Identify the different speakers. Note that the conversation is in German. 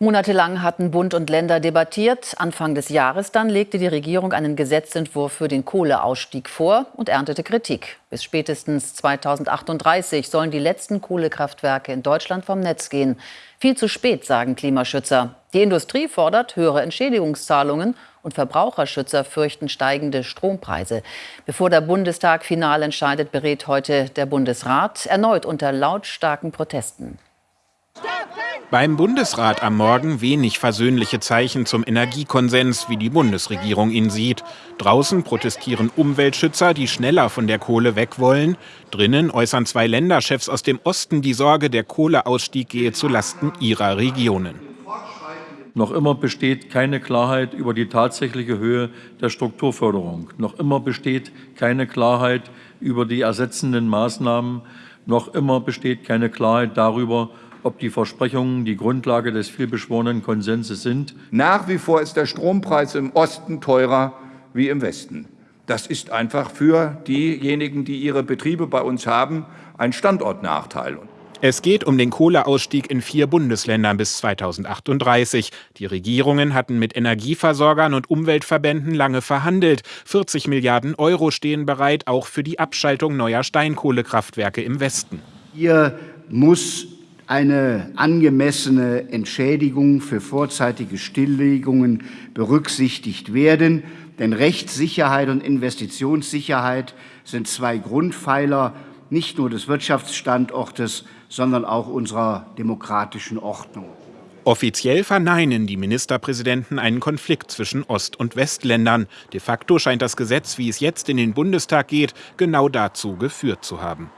Speaker 1: Monatelang hatten Bund und Länder debattiert. Anfang des Jahres dann legte die Regierung einen Gesetzentwurf für den Kohleausstieg vor und erntete Kritik. Bis spätestens 2038 sollen die letzten Kohlekraftwerke in Deutschland vom Netz gehen. Viel zu spät, sagen Klimaschützer. Die Industrie fordert höhere Entschädigungszahlungen und Verbraucherschützer fürchten steigende Strompreise. Bevor der Bundestag final entscheidet, berät heute der Bundesrat erneut unter lautstarken Protesten.
Speaker 2: Beim Bundesrat am Morgen wenig versöhnliche Zeichen zum Energiekonsens, wie die Bundesregierung ihn sieht. Draußen protestieren Umweltschützer, die schneller von der Kohle weg wollen. Drinnen äußern zwei Länderchefs aus dem Osten die Sorge, der Kohleausstieg gehe zulasten ihrer Regionen.
Speaker 3: Noch immer besteht keine Klarheit über die tatsächliche Höhe der Strukturförderung. Noch immer besteht keine Klarheit über die ersetzenden Maßnahmen. Noch immer besteht keine Klarheit darüber, ob die Versprechungen die Grundlage des vielbeschworenen Konsenses sind.
Speaker 4: Nach wie vor ist der Strompreis im Osten teurer wie im Westen. Das ist einfach für diejenigen, die ihre Betriebe bei uns haben, ein Standortnachteil.
Speaker 2: Es geht um den Kohleausstieg in vier Bundesländern bis 2038. Die Regierungen hatten mit Energieversorgern und Umweltverbänden lange verhandelt. 40 Milliarden Euro stehen bereit, auch für die Abschaltung neuer Steinkohlekraftwerke im Westen.
Speaker 5: Hier muss eine angemessene Entschädigung für vorzeitige Stilllegungen berücksichtigt werden. Denn Rechtssicherheit und Investitionssicherheit sind zwei Grundpfeiler nicht nur des Wirtschaftsstandortes, sondern auch unserer demokratischen Ordnung.
Speaker 2: Offiziell verneinen die Ministerpräsidenten einen Konflikt zwischen Ost- und Westländern. De facto scheint das Gesetz, wie es jetzt in den Bundestag geht, genau dazu geführt zu haben.